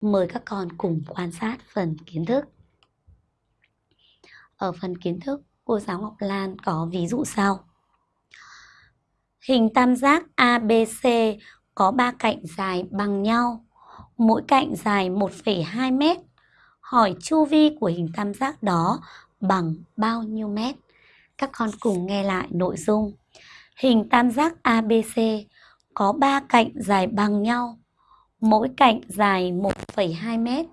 Mời các con cùng quan sát phần kiến thức. Ở phần kiến thức, cô giáo Ngọc Lan có ví dụ sau. Hình tam giác ABC có 3 cạnh dài bằng nhau, mỗi cạnh dài 1,2 mét. Hỏi chu vi của hình tam giác đó bằng bao nhiêu mét? Các con cùng nghe lại nội dung. Hình tam giác ABC có 3 cạnh dài bằng nhau, mỗi cạnh dài 1,2 mét.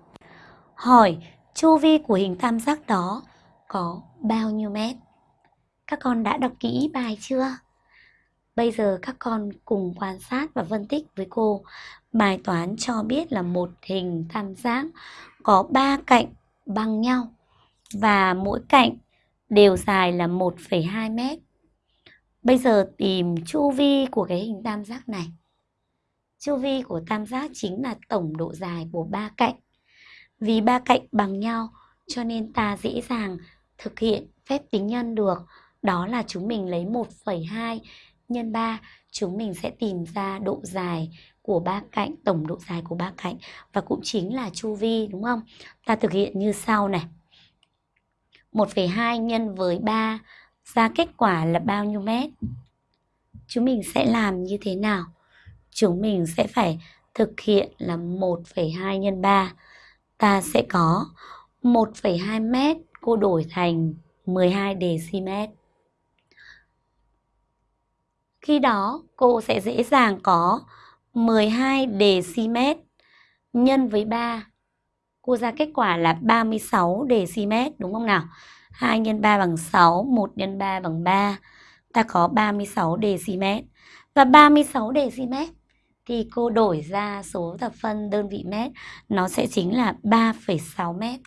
Hỏi chu vi của hình tam giác đó có bao nhiêu mét? Các con đã đọc kỹ bài chưa? Bây giờ các con cùng quan sát và phân tích với cô. Bài toán cho biết là một hình tam giác có 3 cạnh bằng nhau và mỗi cạnh đều dài là 1,2 mét. Bây giờ tìm chu vi của cái hình tam giác này. Chu vi của tam giác chính là tổng độ dài của ba cạnh. Vì ba cạnh bằng nhau cho nên ta dễ dàng thực hiện phép tính nhân được. Đó là chúng mình lấy 1,2 nhân 3, chúng mình sẽ tìm ra độ dài của ba cạnh, tổng độ dài của ba cạnh và cũng chính là chu vi đúng không? Ta thực hiện như sau này. 1,2 nhân với 3 ra kết quả là bao nhiêu mét? Chúng mình sẽ làm như thế nào? Chúng mình sẽ phải thực hiện là 1,2 nhân 3. Ta sẽ có 1,2 mét cô đổi thành 12 dm. Khi đó cô sẽ dễ dàng có 12 dm nhân với 3. Cô ra kết quả là 36 dm đúng không nào? 2 nhân 3 bằng 6, 1 nhân 3 bằng 3. Ta có 36 dm. Và 36 dm thì cô đổi ra số thập phân đơn vị mét nó sẽ chính là 3,6 mét.